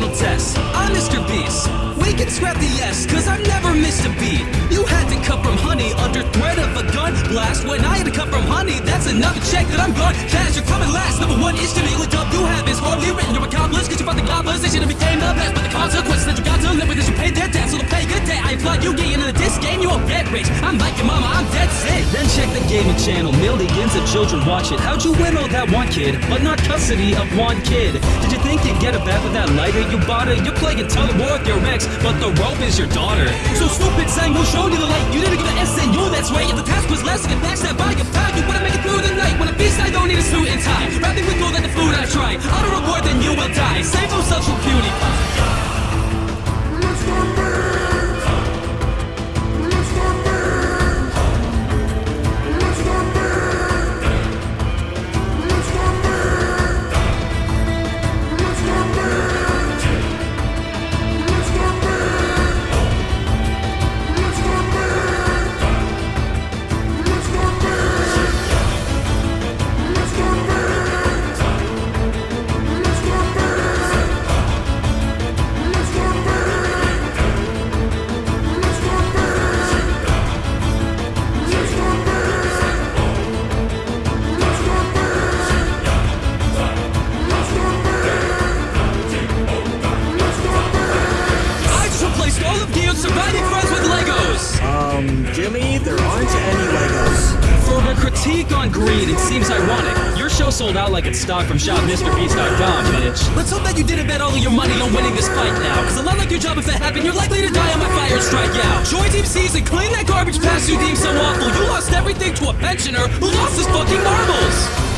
final test. I'm Mr. Beast. We can scrap the yes, cause I've never missed a beat. You had to cut from honey under threat of a gun blast. When I had to cut from honey, that's another check that I'm gone. Cash, you're coming last. Number one is to be looked up. You have is hardly written. You're accomplice, cause you fought the goblins. They should have became the best, but the consequences that you got to live with is you paid their debt. So to pay good day, I applaud you getting into this game. You won't get rich. I'm like your mama, I'm dead sick. Then check the gaming channel. Mildy Millions of children watch it. How'd you win all that one kid, but not custody of one kid? Did you think you'd get it back with that lighter you bought her? You're playing tug war with your ex, but the rope is your daughter. So stupid sang who showed you the light. You didn't give an SNU, that's right. If the task was less, get backstabbed by Jimmy, there aren't any Legos. For her critique on greed, it seems ironic. Your show sold out like it's stock from shopmrbeast.com, bitch. Let's hope that you didn't bet all of your money on winning this fight now. Cause a lot like your job if that happened, you're likely to die on my fire and strike out. Joy Team Season, clean that garbage past you deem so awful. You lost everything to a pensioner who lost his fucking marbles.